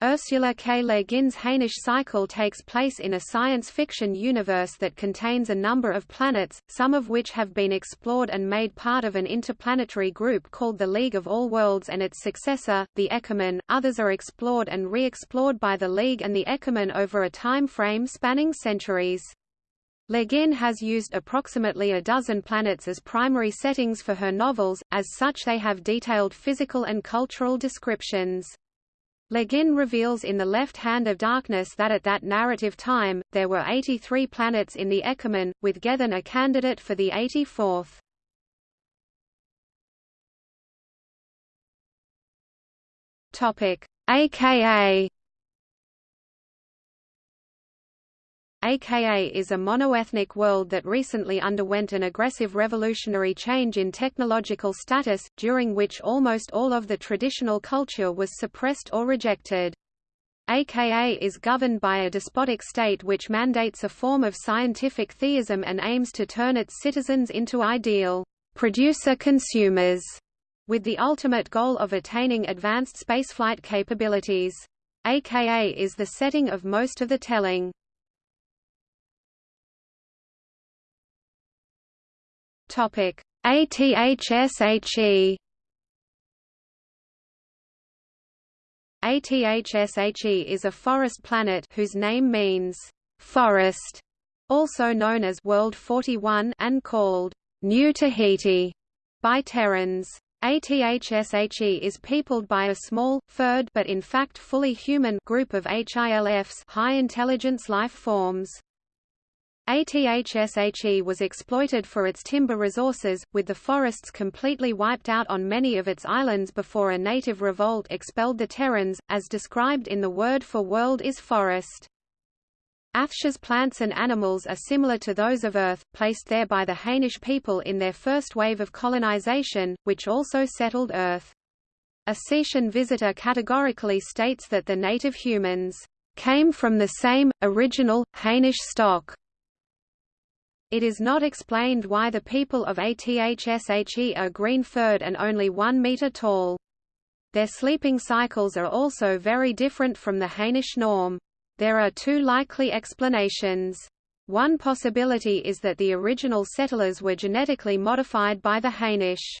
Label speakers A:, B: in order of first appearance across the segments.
A: Ursula K. Le Guin's Hainish cycle takes place in a science fiction universe that contains a number of planets, some of which have been explored and made part of an interplanetary group called the League of All Worlds and its successor, the Ekumen. Others are explored and re-explored by the League and the Ekumen over a time frame spanning centuries. Le Guin has used approximately a dozen planets as primary settings for her novels, as such they have detailed physical and cultural descriptions. Le Guin reveals in The Left Hand of Darkness that at that narrative time, there were 83 planets in the Ecumene, with Gethen a candidate for the 84th. AKA AKA is a monoethnic world that recently underwent an aggressive revolutionary change in technological status, during which almost all of the traditional culture was suppressed or rejected. AKA is governed by a despotic state which mandates a form of scientific theism and aims to turn its citizens into ideal producer-consumers, with the ultimate goal of attaining advanced spaceflight capabilities. AKA is the setting of most of the telling. Topic: ATHSHE ATHSHE is a forest planet whose name means forest, also known as World 41 and called New Tahiti by Terrans. ATHSHE is peopled by a small, furred but in fact fully human group of HILFs high-intelligence life forms. ATHSHE was exploited for its timber resources, with the forests completely wiped out on many of its islands before a native revolt expelled the Terrans, as described in the word for world is forest. Athshe's plants and animals are similar to those of Earth, placed there by the Hainish people in their first wave of colonization, which also settled Earth. A Cetian visitor categorically states that the native humans came from the same, original, Hainish stock. It is not explained why the people of Athshe are green-furred and only one meter tall. Their sleeping cycles are also very different from the Hainish norm. There are two likely explanations. One possibility is that the original settlers were genetically modified by the Hainish.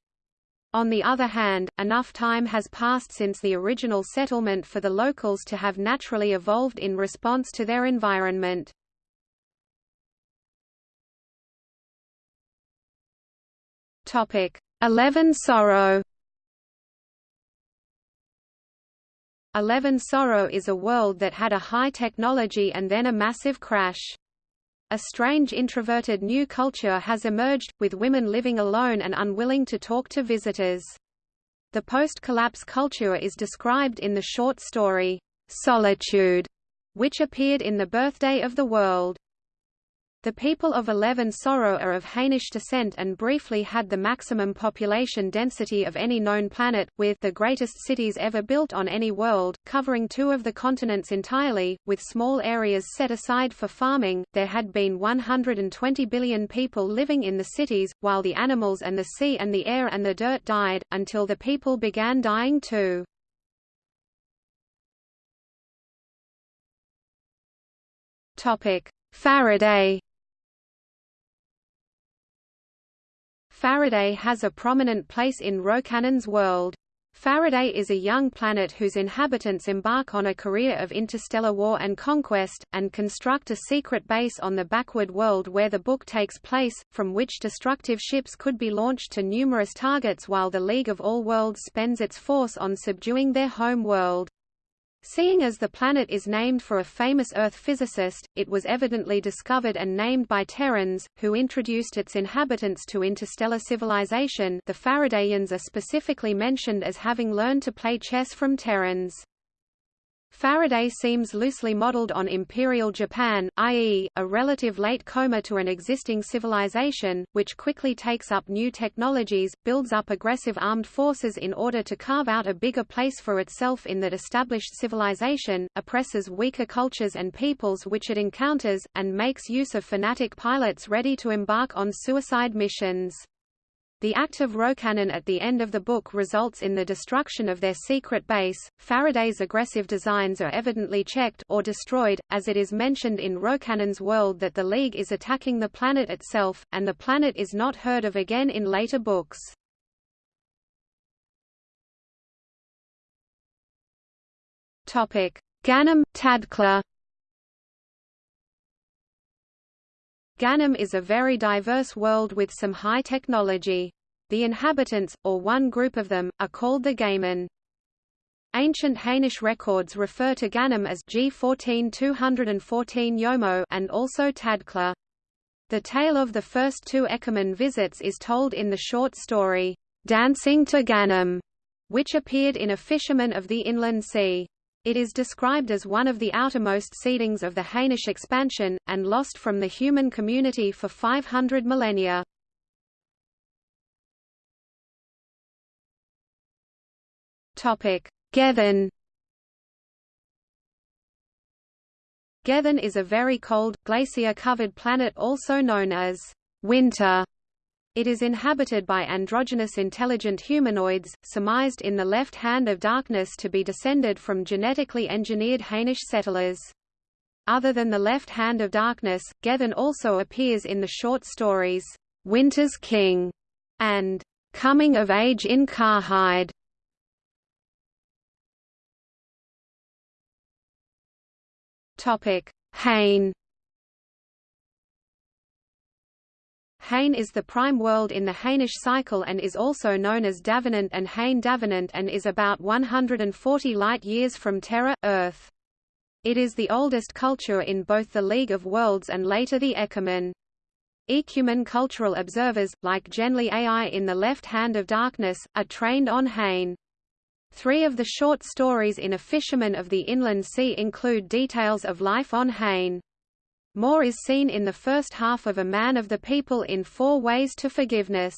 A: On the other hand, enough time has passed since the original settlement for the locals to have naturally evolved in response to their environment. Topic: Eleven-Soro. Eleven Sorrow is a world that had a high technology and then a massive crash. A strange introverted new culture has emerged, with women living alone and unwilling to talk to visitors. The post-collapse culture is described in the short story, Solitude, which appeared in The Birthday of the World. The people of Eleven-Soro are of Hainish descent and briefly had the maximum population density of any known planet, with the greatest cities ever built on any world, covering two of the continents entirely, with small areas set aside for farming. There had been 120 billion people living in the cities, while the animals and the sea and the air and the dirt died, until the people began dying too. Topic: Faraday Faraday has a prominent place in Rocannon's world. Faraday is a young planet whose inhabitants embark on a career of interstellar war and conquest, and construct a secret base on the backward world where the book takes place, from which destructive ships could be launched to numerous targets while the League of All Worlds spends its force on subduing their home world. Seeing as the planet is named for a famous Earth physicist, it was evidently discovered and named by Terrans, who introduced its inhabitants to interstellar civilization the Faradayans are specifically mentioned as having learned to play chess from Terrans. Faraday seems loosely modeled on Imperial Japan, i.e., a relative late coma to an existing civilization, which quickly takes up new technologies, builds up aggressive armed forces in order to carve out a bigger place for itself in that established civilization, oppresses weaker cultures and peoples which it encounters, and makes use of fanatic pilots ready to embark on suicide missions. The act of Rocannon at the end of the book results in the destruction of their secret base. Faraday's aggressive designs are evidently checked or destroyed, as it is mentioned in Rocannon's world that the League is attacking the planet itself, and the planet is not heard of again in later books. Topic: Ganam, Tadkla. Ganam is a very diverse world with some high technology. The inhabitants, or one group of them, are called the Gaiman. Ancient Hainish records refer to Ganam as G14 Yomo and also Tadkla. The tale of the first two Ekumen visits is told in the short story, Dancing to Ganam, which appeared in A Fisherman of the Inland Sea. It is described as one of the outermost seedings of the Hainish expansion, and lost from the human community for 500 millennia. Gethen Gethen is a very cold, glacier-covered planet also known as winter it is inhabited by androgynous intelligent humanoids, surmised in the left hand of darkness to be descended from genetically engineered Hainish settlers. Other than the left hand of darkness, Gethen also appears in the short stories, Winter's King and Coming of Age in Carhide. Topic: Hain Hain is the prime world in the Hainish cycle and is also known as Davenant and Hain Davenant and is about 140 light-years from Terra, Earth. It is the oldest culture in both the League of Worlds and later the Ekumen. Ecumen cultural observers, like Genly Ai in The Left Hand of Darkness, are trained on Hain. Three of the short stories in A Fisherman of the Inland Sea include details of life on Hain. More is seen in the first half of A Man of the People in Four Ways to Forgiveness.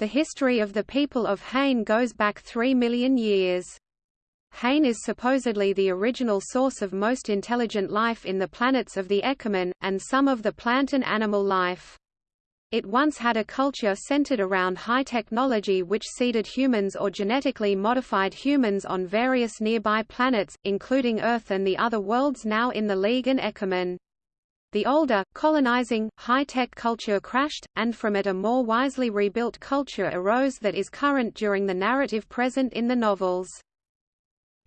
A: The history of the people of Hain goes back three million years. Hain is supposedly the original source of most intelligent life in the planets of the Ekumen, and some of the plant and animal life. It once had a culture centered around high technology which seeded humans or genetically modified humans on various nearby planets, including Earth and the other worlds now in the League and Ekumen. The older, colonizing, high-tech culture crashed, and from it a more wisely rebuilt culture arose that is current during the narrative present in the novels.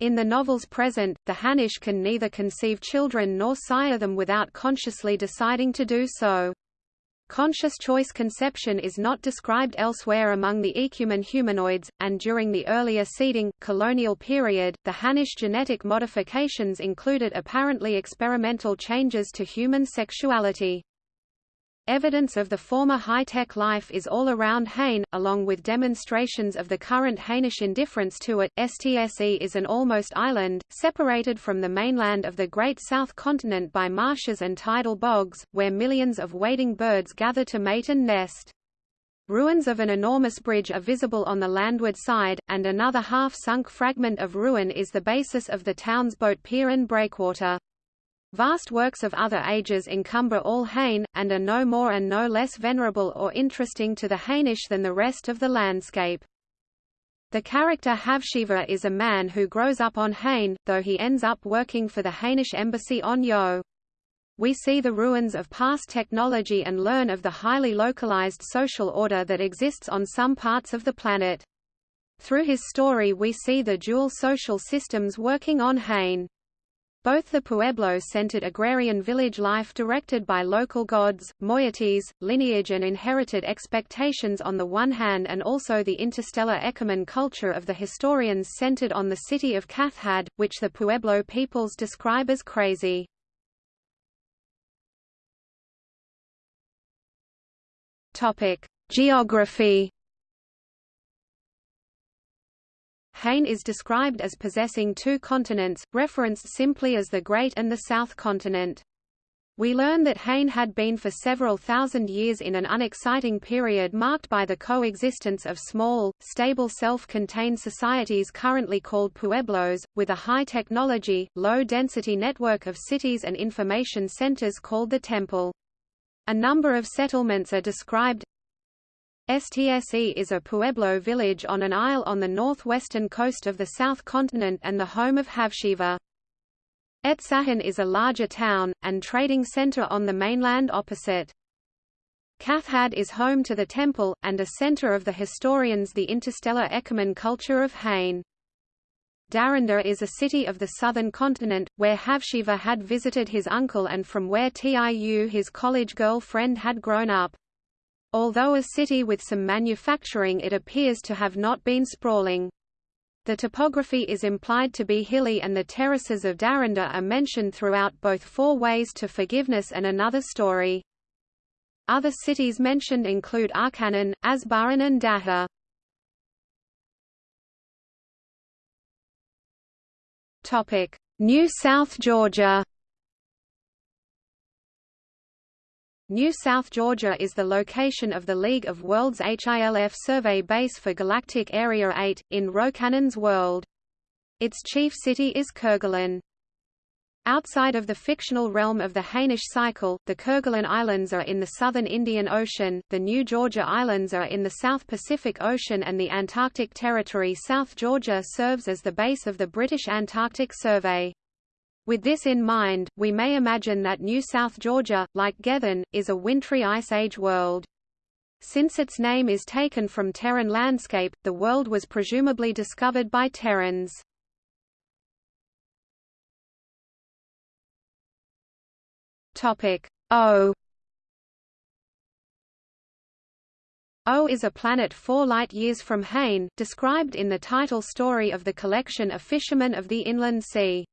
A: In the novels present, the Hainish can neither conceive children nor sire them without consciously deciding to do so. Conscious choice conception is not described elsewhere among the Ekumen humanoids, and during the earlier seeding, colonial period, the Hainish genetic modifications included apparently experimental changes to human sexuality. Evidence of the former high-tech life is all around Hain, along with demonstrations of the current Hainish indifference to it. STSE is an almost island, separated from the mainland of the Great South Continent by marshes and tidal bogs, where millions of wading birds gather to mate and nest. Ruins of an enormous bridge are visible on the landward side, and another half-sunk fragment of ruin is the basis of the town's boat pier and breakwater. Vast works of other ages encumber all Hain, and are no more and no less venerable or interesting to the Hainish than the rest of the landscape. The character Havzhiva is a man who grows up on Hain, though he ends up working for the Hainish embassy on Yo. We see the ruins of past technology and learn of the highly localized social order that exists on some parts of the planet. Through his story we see the dual social systems working on Hain. Both the Pueblo-centered agrarian village life directed by local gods, moieties, lineage and inherited expectations on the one hand and also the interstellar Ekumen culture of the historians centered on the city of Cathhad, which the Pueblo peoples describe as crazy. Geography Hain is described as possessing two continents, referenced simply as the Great and the South Continent. We learn that Hain had been for several thousand years in an unexciting period marked by the coexistence of small, stable self-contained societies currently called pueblos, with a high technology, low-density network of cities and information centers called the Temple. A number of settlements are described STSE is a pueblo village on an isle on the northwestern coast of the south continent and the home of Havzhiva. Etsahan is a larger town, and trading center on the mainland opposite. Cathhad is home to the temple, and a center of the historians the interstellar Ekumen culture of Hain. Daranda is a city of the southern continent, where Havzhiva had visited his uncle and from where Tiu his college girlfriend had grown up. Although a city with some manufacturing it appears to have not been sprawling. The topography is implied to be hilly and the terraces of Darinda are mentioned throughout both Four Ways to Forgiveness and Another Story. Other cities mentioned include Arkanan, Asbaran and Daha. New South Georgia New South Georgia is the location of the League of Worlds HILF survey base for Galactic Area 8, in Rocannon's world. Its chief city is Kerguelen. Outside of the fictional realm of the Hainish cycle, the Kerguelen Islands are in the southern Indian Ocean, the New Georgia Islands are in the South Pacific Ocean and the Antarctic Territory South Georgia serves as the base of the British Antarctic Survey. With this in mind, we may imagine that New South Georgia, like Gethen, is a wintry Ice Age world. Since its name is taken from Terran landscape, the world was presumably discovered by Terrans. Topic O O is a planet four light-years from Hain, described in the title story of the collection A Fisherman of the Inland Sea.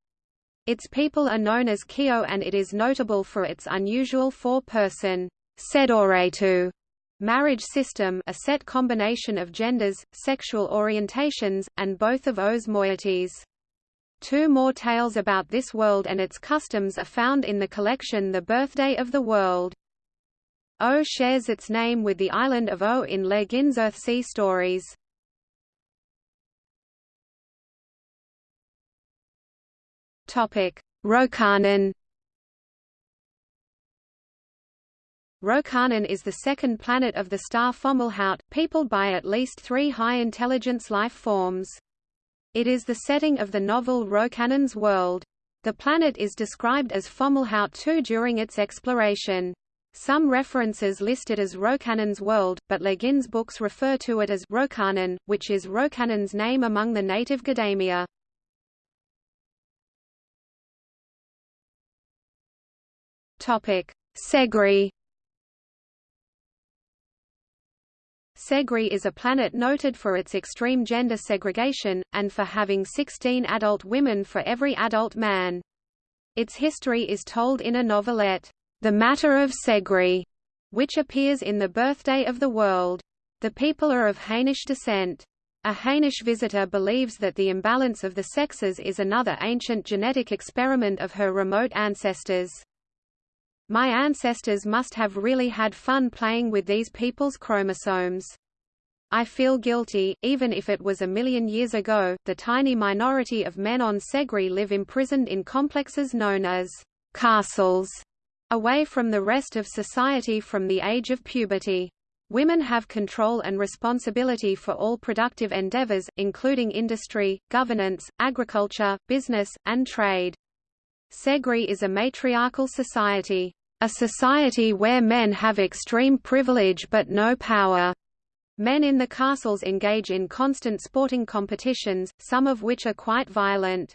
A: Its people are known as Kio and it is notable for its unusual four-person Sedoretu marriage system a set combination of genders, sexual orientations, and both of O's moieties. Two more tales about this world and its customs are found in the collection The Birthday of the World. O shares its name with the island of O in Le Guin's Earthsea stories. Topic: Rocannon. Rocannon is the second planet of the star Fomalhaut, peopled by at least three high-intelligence life forms. It is the setting of the novel Rocannon's World. The planet is described as Fomalhaut II during its exploration. Some references list it as Rocannon's World, but Le Guin's books refer to it as Rocannon, which is Rocannon's name among the native Gdemiar. Topic: Seggri. Seggri is a planet noted for its extreme gender segregation, and for having 16 adult women for every adult man. Its history is told in a novelette, The Matter of Seggri, which appears in The Birthday of the World. The people are of Hainish descent. A Hainish visitor believes that the imbalance of the sexes is another ancient genetic experiment of her remote ancestors. My ancestors must have really had fun playing with these people's chromosomes. I feel guilty, even if it was a million years ago. The tiny minority of men on Seggri live imprisoned in complexes known as castles, away from the rest of society from the age of puberty. Women have control and responsibility for all productive endeavors, including industry, governance, agriculture, business, and trade. Seggri is a matriarchal society. A society where men have extreme privilege but no power. Men in the castles engage in constant sporting competitions, some of which are quite violent.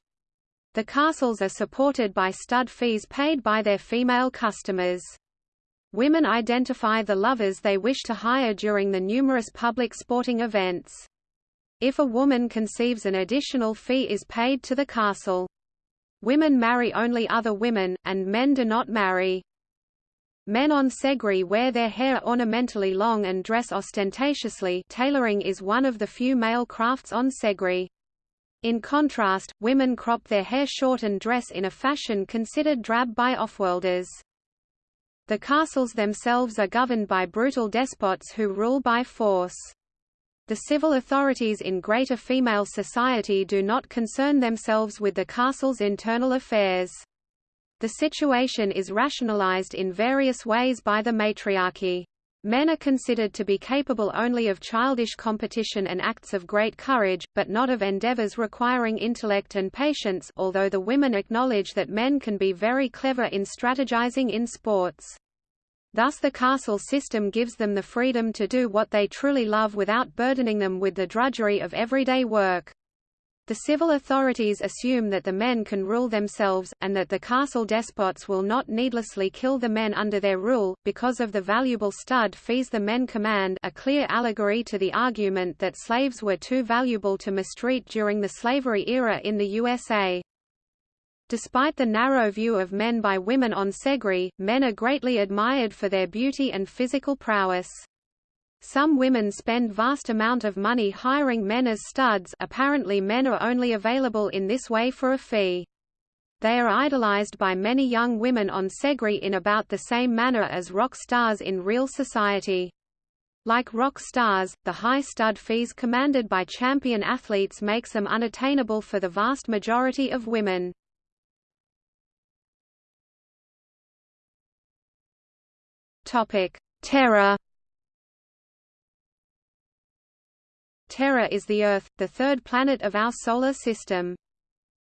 A: The castles are supported by stud fees paid by their female customers. Women identify the lovers they wish to hire during the numerous public sporting events. If a woman conceives an additional fee is paid to the castle. Women marry only other women, and men do not marry. Men on Seggri wear their hair ornamentally long and dress ostentatiously tailoring is one of the few male crafts on Seggri. In contrast, women crop their hair short and dress in a fashion considered drab by offworlders. The castles themselves are governed by brutal despots who rule by force. The civil authorities in greater female society do not concern themselves with the castle's internal affairs. The situation is rationalized in various ways by the matriarchy. Men are considered to be capable only of childish competition and acts of great courage, but not of endeavors requiring intellect and patience although the women acknowledge that men can be very clever in strategizing in sports. Thus the castle system gives them the freedom to do what they truly love without burdening them with the drudgery of everyday work. The civil authorities assume that the men can rule themselves, and that the castle despots will not needlessly kill the men under their rule, because of the valuable stud fees the men command a clear allegory to the argument that slaves were too valuable to mistreat during the slavery era in the USA. Despite the narrow view of men by women on Seggri, men are greatly admired for their beauty and physical prowess. Some women spend vast amount of money hiring men as studs apparently men are only available in this way for a fee. They are idolized by many young women on Seggri in about the same manner as rock stars in real society. Like rock stars, the high stud fees commanded by champion athletes makes them unattainable for the vast majority of women. Terra Terra is the Earth, the third planet of our Solar System.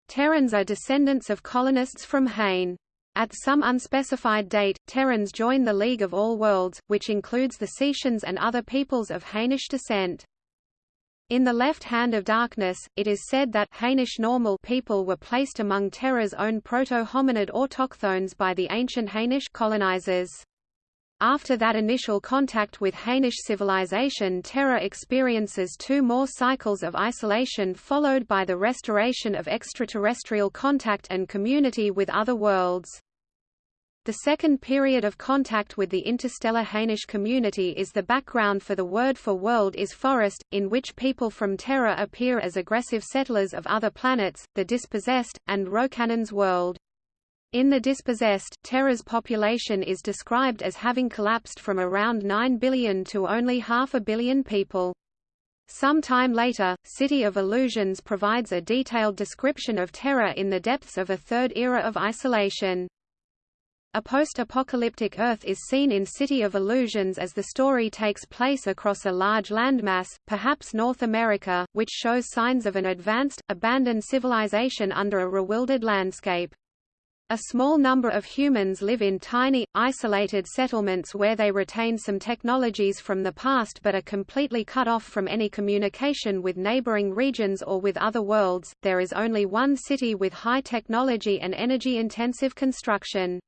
A: Terrans are descendants of colonists from Hain. At some unspecified date, Terrans join the League of All Worlds, which includes the Cetians and other peoples of Hainish descent. In the left hand of darkness, it is said that Hainish normal people were placed among Terra's own proto-hominid autochthones by the ancient Hainish colonizers. After that initial contact with Hainish civilization Terra experiences two more cycles of isolation followed by the restoration of extraterrestrial contact and community with other worlds. The second period of contact with the interstellar Hainish community is the background for the word for world is forest, in which people from Terra appear as aggressive settlers of other planets, the dispossessed, and Rocannon's world. In The Dispossessed, Terra's population is described as having collapsed from around 9 billion to only half a billion people. Some time later, City of Illusions provides a detailed description of Terra in the depths of a third era of isolation. A post-apocalyptic Earth is seen in City of Illusions as the story takes place across a large landmass, perhaps North America, which shows signs of an advanced, abandoned civilization under a rewilded landscape. A small number of humans live in tiny, isolated settlements where they retain some technologies from the past but are completely cut off from any communication with neighboring regions or with other worlds. There is only one city with high technology and energy-intensive construction.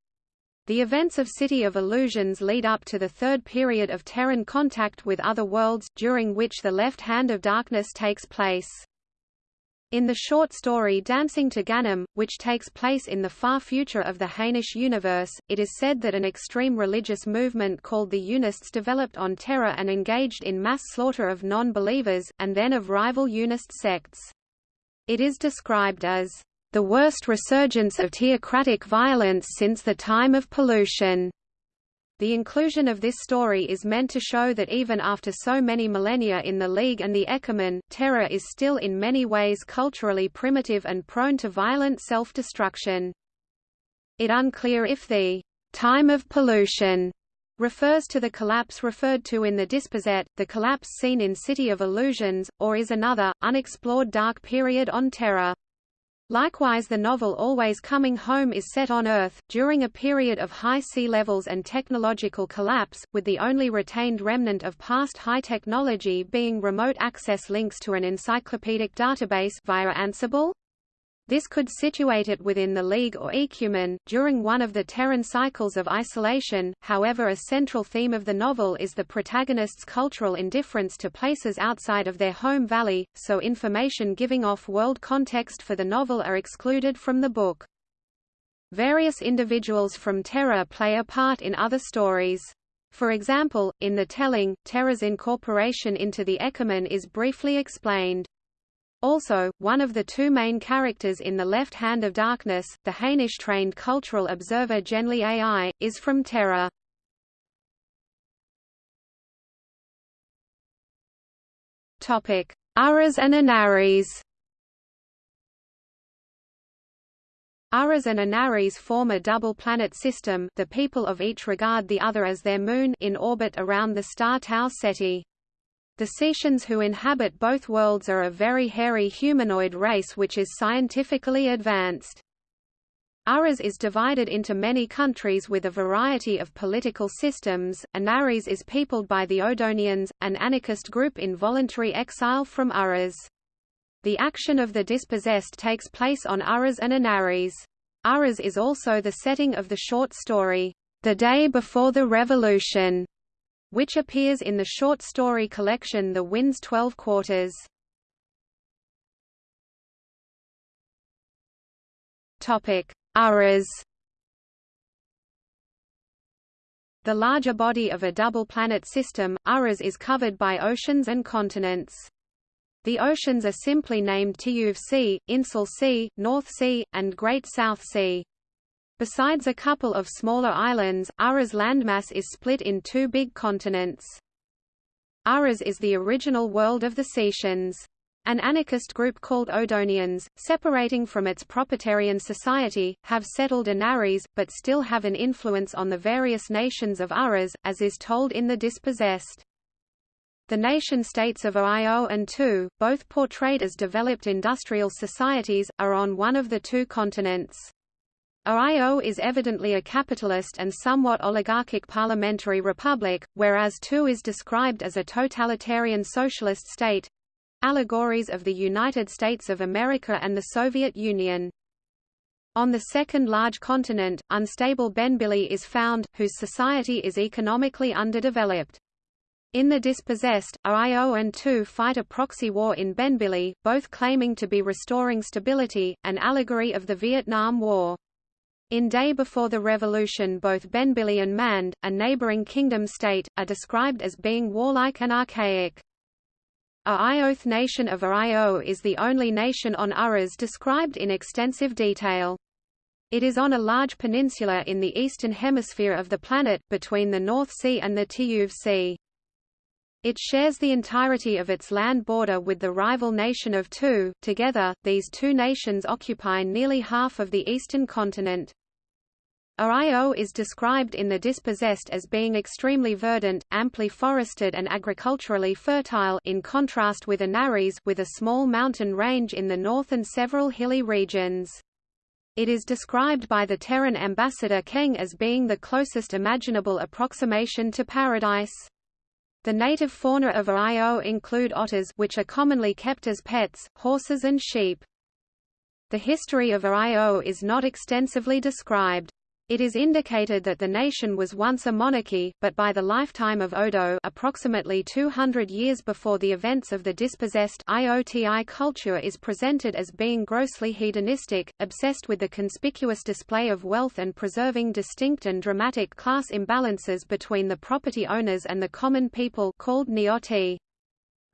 A: The events of City of Illusions lead up to the third period of Terran contact with other worlds, during which the left hand of darkness takes place. In the short story Dancing to Ganam, which takes place in the far future of the Hainish universe, it is said that an extreme religious movement called the Unists developed on Terra and engaged in mass slaughter of non-believers, and then of rival Unist sects. It is described as the worst resurgence of theocratic violence since the time of pollution. The inclusion of this story is meant to show that even after so many millennia in the League and the Ekumen, Terra is still in many ways culturally primitive and prone to violent self-destruction. It unclear if the time of pollution refers to the collapse referred to in the Dispossessed, the collapse seen in City of Illusions, or is another, unexplored dark period on Terra. Likewise the novel Always Coming Home is set on Earth, during a period of high sea levels and technological collapse, with the only retained remnant of past high technology being remote access links to an encyclopedic database via Ansible. This could situate it within the League or Ekumen, during one of the Terran cycles of isolation, however a central theme of the novel is the protagonist's cultural indifference to places outside of their home valley, so information giving off world context for the novel are excluded from the book. Various individuals from Terra play a part in other stories. For example, in the telling, Terra's incorporation into the Ekumen is briefly explained. Also, one of the two main characters in The Left Hand of Darkness, the Hainish-trained cultural observer Genly Ai, is from Terra. Urras and Anarres Urras and Anarres form a double planet system the people of each regard the other as their moon in orbit around the star Tau Ceti. The Cetians who inhabit both worlds are a very hairy humanoid race which is scientifically advanced. Urras is divided into many countries with a variety of political systems. Anarres is peopled by the Odonians, an anarchist group in voluntary exile from Urras. The action of the dispossessed takes place on Urras and Anarres. Urras is also the setting of the short story, The Day Before the Revolution, which appears in the short story collection The Wind's Twelve Quarters. Urras The larger body of a double-planet system, Urras is covered by oceans and continents. The oceans are simply named Tiyuv Sea, Insul Sea, North Sea, and Great South Sea. Besides a couple of smaller islands, Urras landmass is split in two big continents. Urras is the original world of the Cetians. An anarchist group called Odonians, separating from its proprietarian society, have settled Anarres, but still have an influence on the various nations of Urras, as is told in The Dispossessed. The nation-states of Io and Thu, both portrayed as developed industrial societies, are on one of the two continents. Io is evidently a capitalist and somewhat oligarchic parliamentary republic, whereas Thu is described as a totalitarian socialist state allegories of the United States of America and the Soviet Union. On the second large continent, unstable Benbili is found, whose society is economically underdeveloped. In The Dispossessed, Io and Thu fight a proxy war in Benbili, both claiming to be restoring stability, an allegory of the Vietnam War. In Day Before the Revolution both Benbili and Mand, a neighboring kingdom state, are described as being warlike and archaic. A Ioth nation of Io is the only nation on Urras described in extensive detail. It is on a large peninsula in the eastern hemisphere of the planet, between the North Sea and the Tiyuv Sea. It shares the entirety of its land border with the rival nation of Thu. Together, these two nations occupy nearly half of the eastern continent. Io is described in The Dispossessed as being extremely verdant, amply forested and agriculturally fertile in contrast with Anarres with a small mountain range in the north and several hilly regions. It is described by the Terran ambassador Keng as being the closest imaginable approximation to paradise. The native fauna of Io include otters which are commonly kept as pets, horses and sheep. The history of Io is not extensively described. It is indicated that the nation was once a monarchy, but by the lifetime of Odo approximately 200 years before the events of the dispossessed IOTI culture is presented as being grossly hedonistic, obsessed with the conspicuous display of wealth and preserving distinct and dramatic class imbalances between the property owners and the common people called Neoti.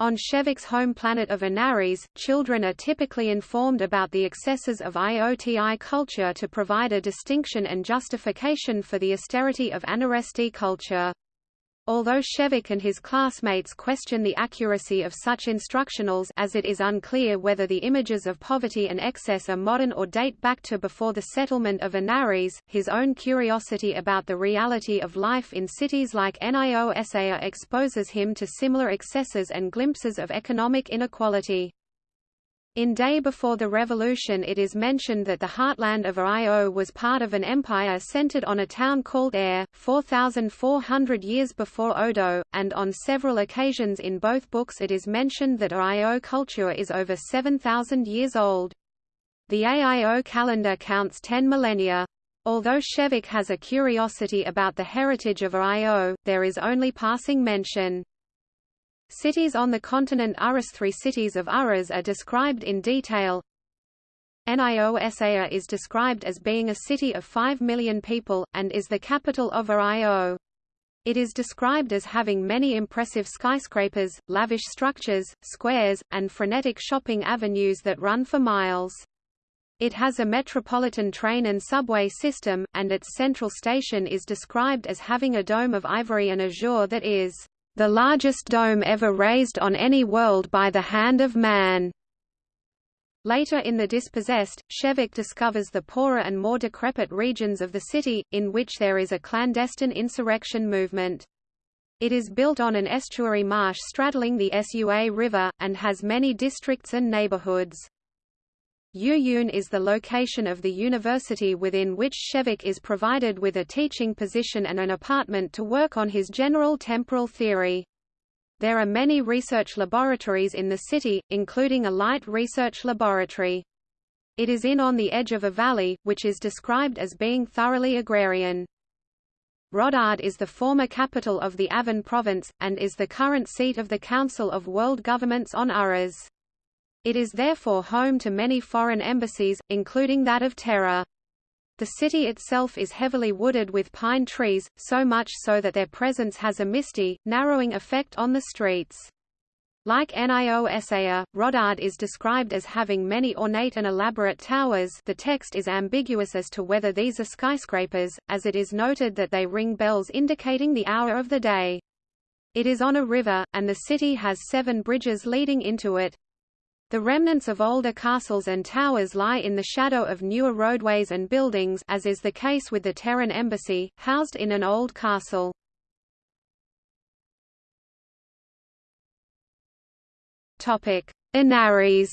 A: On Shevek's home planet of Anarres, children are typically informed about the excesses of IOTI culture to provide a distinction and justification for the austerity of Anarresti culture. Although Shevek and his classmates question the accuracy of such instructionals as it is unclear whether the images of poverty and excess are modern or date back to before the settlement of Anarres, his own curiosity about the reality of life in cities like Nio exposes him to similar excesses and glimpses of economic inequality. In Day Before the Revolution it is mentioned that the heartland of Io was part of an empire centered on a town called Air, 4,400 years before Odo, and on several occasions in both books it is mentioned that Io culture is over 7,000 years old. The AIO calendar counts 10 millennia. Although Shevek has a curiosity about the heritage of Io, there is only passing mention. Cities on the continent Urras Three cities of Urras are described in detail. Nio is described as being a city of 5 million people, and is the capital of Io. It is described as having many impressive skyscrapers, lavish structures, squares, and frenetic shopping avenues that run for miles. It has a metropolitan train and subway system, and its central station is described as having a dome of ivory and azure that is the largest dome ever raised on any world by the hand of man. Later in The Dispossessed, Shevek discovers the poorer and more decrepit regions of the city, in which there is a clandestine insurrection movement. It is built on an estuary marsh straddling the Sua River, and has many districts and neighborhoods. Uyun is the location of the university within which Shevek is provided with a teaching position and an apartment to work on his general temporal theory. There are many research laboratories in the city, including a light research laboratory. It is in on the edge of a valley, which is described as being thoroughly agrarian. Rodard is the former capital of the Avon province, and is the current seat of the Council of World Governments on Urras. It is therefore home to many foreign embassies, including that of Terra. The city itself is heavily wooded with pine trees, so much so that their presence has a misty, narrowing effect on the streets. Like Niosaia, Rodard is described as having many ornate and elaborate towers the text is ambiguous as to whether these are skyscrapers, as it is noted that they ring bells indicating the hour of the day. It is on a river, and the city has seven bridges leading into it. The remnants of older castles and towers lie in the shadow of newer roadways and buildings as is the case with the Terran embassy, housed in an old castle. Anarres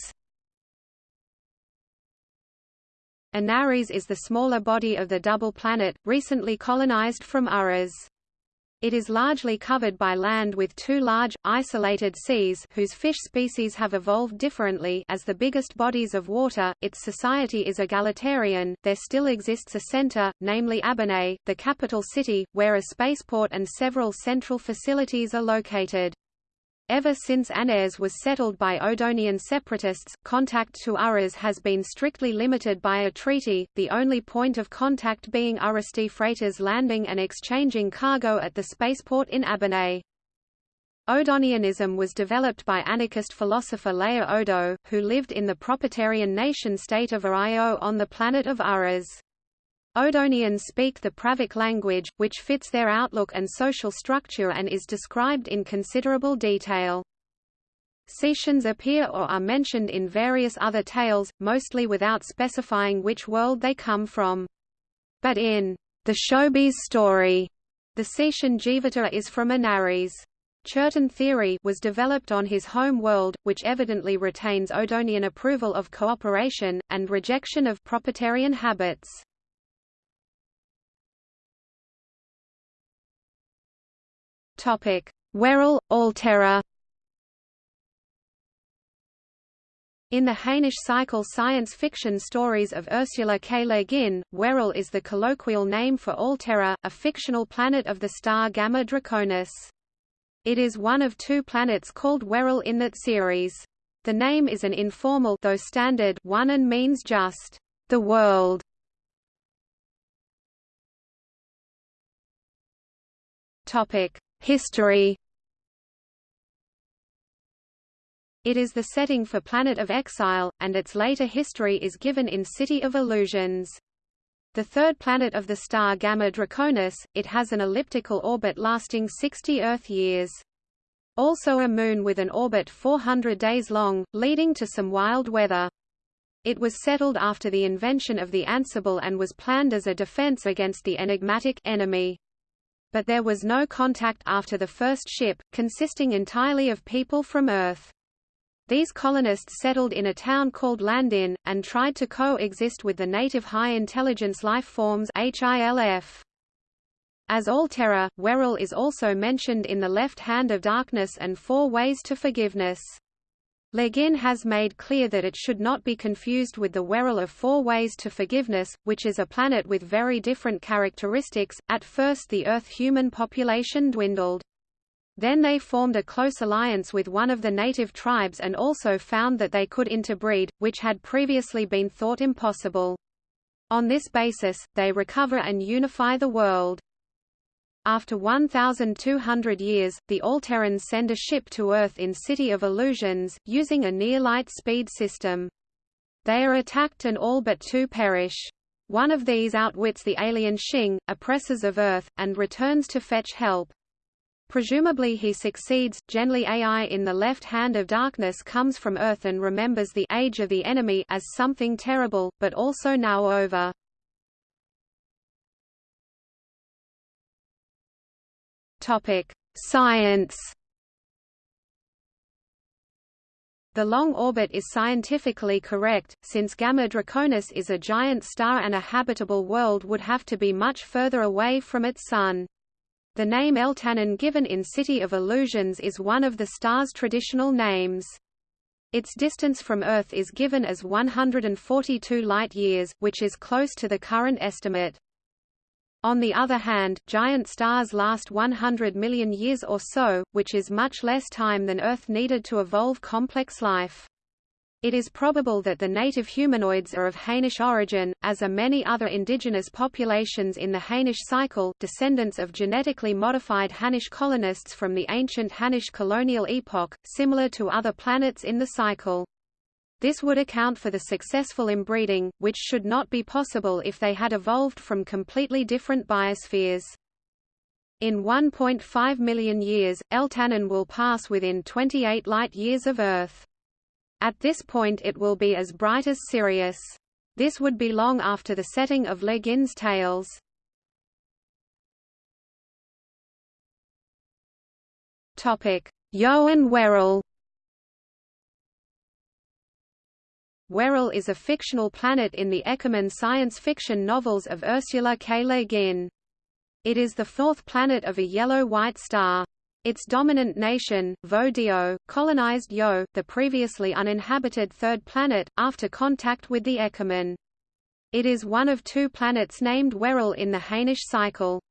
A: Anarres is the smaller body of the double planet, recently colonized from Urras. It is largely covered by land with two large, isolated seas whose fish species have evolved differently as the biggest bodies of water. Its society is egalitarian. There still exists a center, namely Abbenay, the capital city, where a spaceport and several central facilities are located. Ever since Anarres was settled by Odonian separatists, contact to Urras has been strictly limited by a treaty, the only point of contact being Urrasti freighters landing and exchanging cargo at the spaceport in Abbenay. Odonianism was developed by anarchist philosopher Laia Odo, who lived in the proprietarian nation-state of Aio on the planet of Urras. Odonians speak the Pravic language, which fits their outlook and social structure and is described in considerable detail. Cetians appear or are mentioned in various other tales, mostly without specifying which world they come from. But in the Shobies' story, the Cetian Jivata is from Anarres. Churten theory was developed on his home world, which evidently retains Odonian approval of cooperation, and rejection of proprietarian habits. Topic: Werrell, Alterra. In the Hainish cycle science fiction stories of Ursula K. Le Guin, Werrell is the colloquial name for Alterra, a fictional planet of the star Gamma Draconis. It is one of two planets called Werrell in that series. The name is an informal though standard one and means just the world. Topic: History It is the setting for Planet of Exile, and its later history is given in City of Illusions. The third planet of the star Gamma Draconis, it has an elliptical orbit lasting 60 Earth years. Also a moon with an orbit 400 days long, leading to some wild weather. It was settled after the invention of the Ansible and was planned as a defense against the enigmatic enemy but there was no contact after the first ship, consisting entirely of people from Earth. These colonists settled in a town called Landin, and tried to coexist with the native high-intelligence life forms HILF. As Alterra, Werrell is also mentioned in The Left Hand of Darkness and Four Ways to Forgiveness. Le Guin has made clear that it should not be confused with the Werrell of Four Ways to Forgiveness, which is a planet with very different characteristics. At first the Earth human population dwindled. Then they formed a close alliance with one of the native tribes and also found that they could interbreed, which had previously been thought impossible. On this basis, they recover and unify the world. After 1,200 years, the Alterrans send a ship to Earth in City of Illusions, using a near-light speed system. They are attacked and all but two perish. One of these outwits the alien Shing, oppressors of Earth, and returns to fetch help. Presumably he succeeds. Genly Ai in the left hand of darkness comes from Earth and remembers the age of the enemy as something terrible, but also now over. Topic: Science. The long orbit is scientifically correct, since Gamma Draconis is a giant star and a habitable world would have to be much further away from its Sun. The name Eltanin given in City of Illusions is one of the star's traditional names. Its distance from Earth is given as 142 light-years, which is close to the current estimate. On the other hand, giant stars last 100 million years or so, which is much less time than Earth needed to evolve complex life. It is probable that the native humanoids are of Hainish origin, as are many other indigenous populations in the Hainish cycle descendants of genetically modified Hainish colonists from the ancient Hainish colonial epoch, similar to other planets in the cycle. This would account for the successful inbreeding, which should not be possible if they had evolved from completely different biospheres. In 1.5 million years, Eltanin will pass within 28 light-years of Earth. At this point it will be as bright as Sirius. This would be long after the setting of Le Guin's. Yo and Werel Werel is a fictional planet in the Ekumen science fiction novels of Ursula K. Le Guin. It is the fourth planet of a yellow-white star. Its dominant nation, Voe Deo, colonized Yo, the previously uninhabited third planet, after contact with the Ekumen. It is one of two planets named Werel in the Hainish cycle.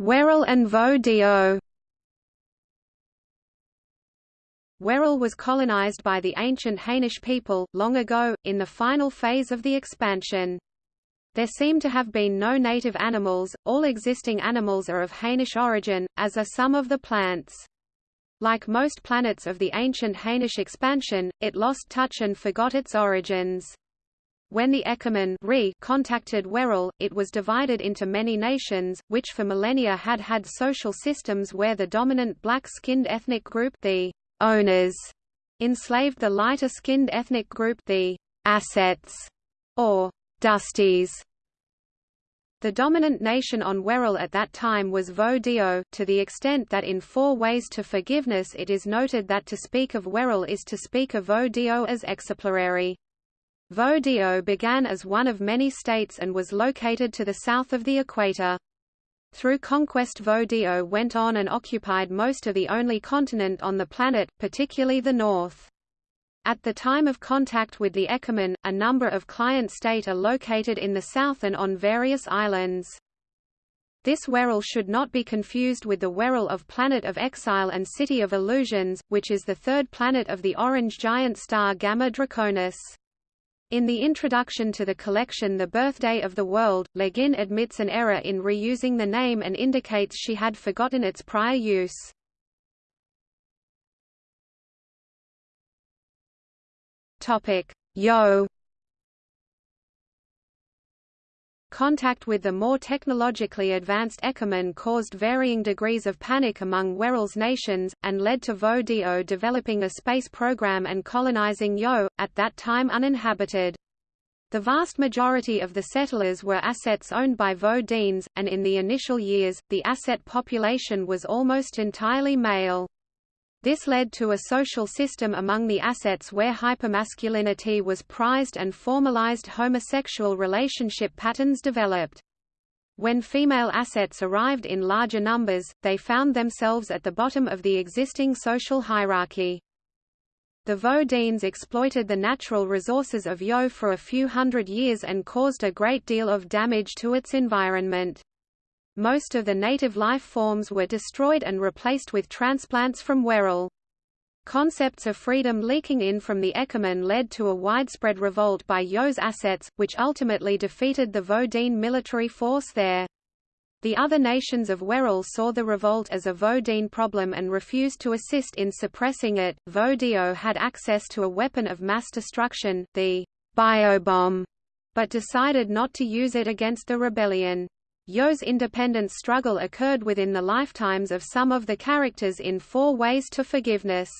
A: Werel and Voe Deo Werel was colonized by the ancient Hainish people, long ago, in the final phase of the expansion. There seem to have been no native animals, all existing animals are of Hainish origin, as are some of the plants. Like most planets of the ancient Hainish expansion, it lost touch and forgot its origins. When the Ekumen contacted Werel, it was divided into many nations, which for millennia had had social systems where the dominant black-skinned ethnic group the owners enslaved the lighter-skinned ethnic group the assets or dusties. The dominant nation on Werel at that time was Voe Deo, to the extent that in Four Ways to Forgiveness it is noted that to speak of Werel is to speak of Voe Deo as exemplary. Voe Deo began as one of many states and was located to the south of the equator. Through conquest Voe Deo went on and occupied most of the only continent on the planet, particularly the north. At the time of contact with the Ekumen, a number of client state are located in the south and on various islands. This Werel should not be confused with the Werel of Planet of Exile and City of Illusions, which is the third planet of the orange giant star Gamma Draconis. In the introduction to the collection The Birthday of the World, Le Guin admits an error in reusing the name and indicates she had forgotten its prior use. Yo Contact with the more technologically advanced Ekumen caused varying degrees of panic among Werel's nations, and led to Voe Deo developing a space program and colonizing Yo, at that time uninhabited. The vast majority of the settlers were assets owned by Voe Deans, and in the initial years, the asset population was almost entirely male. This led to a social system among the assets where hypermasculinity was prized and formalized homosexual relationship patterns developed. When female assets arrived in larger numbers, they found themselves at the bottom of the existing social hierarchy. The Voe Deans exploited the natural resources of Yo for a few hundred years and caused a great deal of damage to its environment. Most of the native life forms were destroyed and replaced with transplants from Werel. Concepts of freedom leaking in from the Ekumen led to a widespread revolt by Yo's assets, which ultimately defeated the Voe Dean military force there. The other nations of Werel saw the revolt as a Voe Dean problem and refused to assist in suppressing it. Voe Deo had access to a weapon of mass destruction, the biobomb, but decided not to use it against the rebellion. Yo's independence struggle occurred within the lifetimes of some of the characters in Four Ways to Forgiveness.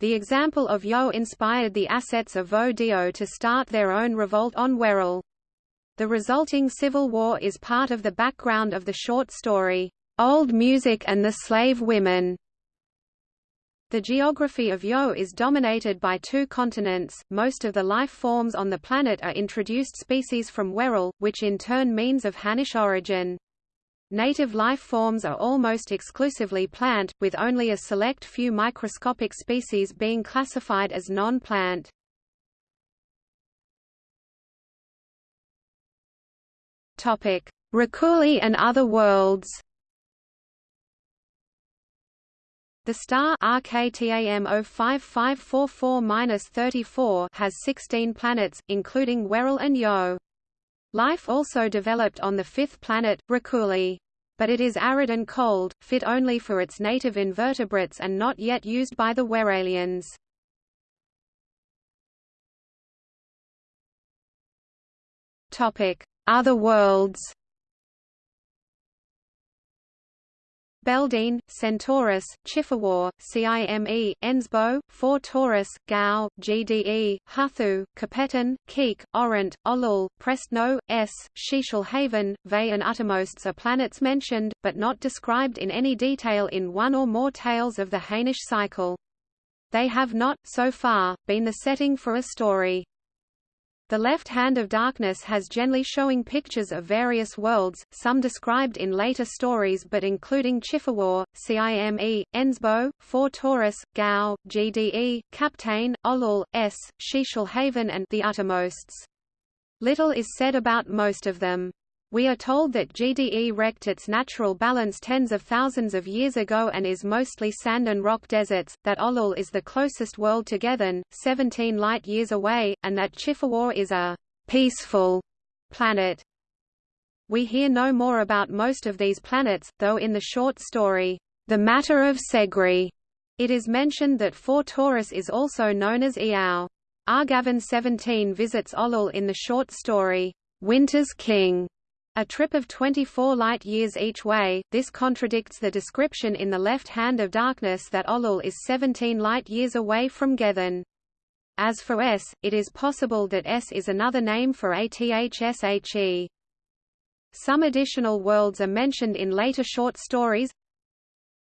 A: The example of Yo inspired the assets of Voe Deo to start their own revolt on Werel. The resulting civil war is part of the background of the short story, Old Music and the Slave Women. The geography of Yo is dominated by two continents. Most of the life forms on the planet are introduced species from Werel, which in turn means of Hainish origin. Native life forms are almost exclusively plant, with only a select few microscopic species being classified as non-plant. Reculi and other worlds The star RKTAM 05544-34 has 16 planets, including Werel and Yo. Life also developed on the fifth planet, Reculi. But it is arid and cold, fit only for its native invertebrates and not yet used by the Werelians. Other worlds Beldine, Centaurus, Chifawar, Cime, Ensbo, 4 Taurus, Gao, GDE, Huthu, Kapteyn, Keek, Orant, Ollul, Prestno, S, Shishal Ve and Uttermosts are planets mentioned, but not described in any detail in one or more tales of the Hainish cycle. They have not, so far, been the setting for a story. The left hand of darkness has generally showing pictures of various worlds, some described in later stories but including Chifawar, Cime, Ensbo, 4 Taurus, Gao, GDE, Kapteyn, Ollul, S, Shishal Haven and the Uttermosts. Little is said about most of them. We are told that GDE wrecked its natural balance tens of thousands of years ago and is mostly sand and rock deserts, that Ollul is the closest world to Gethen, 17 light-years away, and that Chifawar is a «peaceful» planet. We hear no more about most of these planets, though in the short story, The Matter of Seggri, it is mentioned that 4 Taurus is also known as Iao. Argaven 17 visits Ollul in the short story, Winter's King, a trip of 24 light-years each way, this contradicts the description in the left hand of darkness that Ollul is 17 light-years away from Gethen. As for S, it is possible that S is another name for ATHSHE. Some additional worlds are mentioned in later short stories.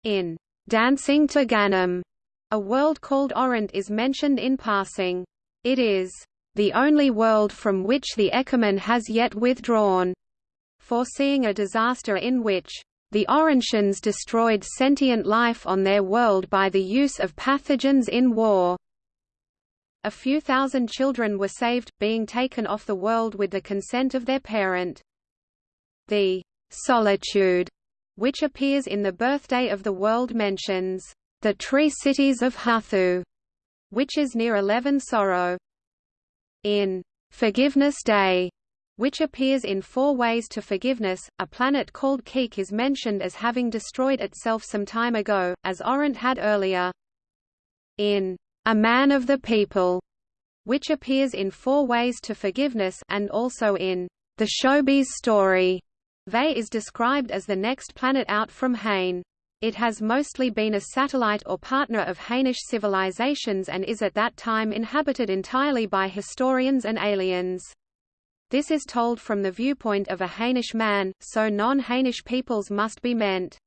A: In Dancing to Ganam, a world called Orant is mentioned in passing. It is the only world from which the Ekumen has yet withdrawn foreseeing a disaster in which the Orantians destroyed sentient life on their world by the use of pathogens in war. A few thousand children were saved, being taken off the world with the consent of their parent. The solitude, which appears in the birthday of the world mentions the tree cities of Hathu, which is near Eleven-Soro. In Forgiveness Day, which appears in Four Ways to Forgiveness. A planet called Keek is mentioned as having destroyed itself some time ago, as Orant had earlier. In A Man of the People, which appears in Four Ways to Forgiveness and also in The Shobies' Story, Ve is described as the next planet out from Hain. It has mostly been a satellite or partner of Hainish civilizations and is at that time inhabited entirely by historians and aliens. This is told from the viewpoint of a Hainish man, so non-Hainish peoples must be meant.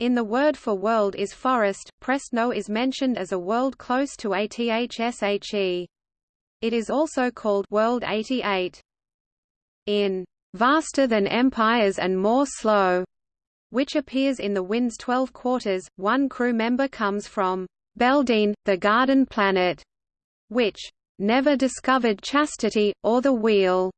A: In the word for world is forest, Prestno is mentioned as a world close to Athshe. It is also called World 88. In Vaster than empires and more slow, which appears in the Wind's Twelve Quarters, one crew member comes from Beldine, the garden planet, which never discovered chastity, or the wheel.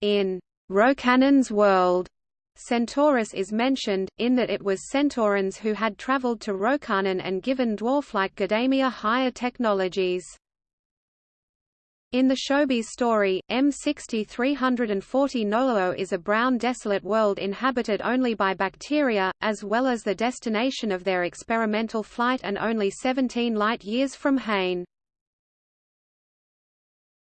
A: In Rocannon's world, Centaurus is mentioned, in that it was Centaurans who had traveled to Rocannon and given dwarf-like Gdemiar higher technologies. In the Shobies' story, M6340 Noloo is a brown desolate world inhabited only by bacteria, as well as the destination of their experimental flight and only 17 light-years from Hain.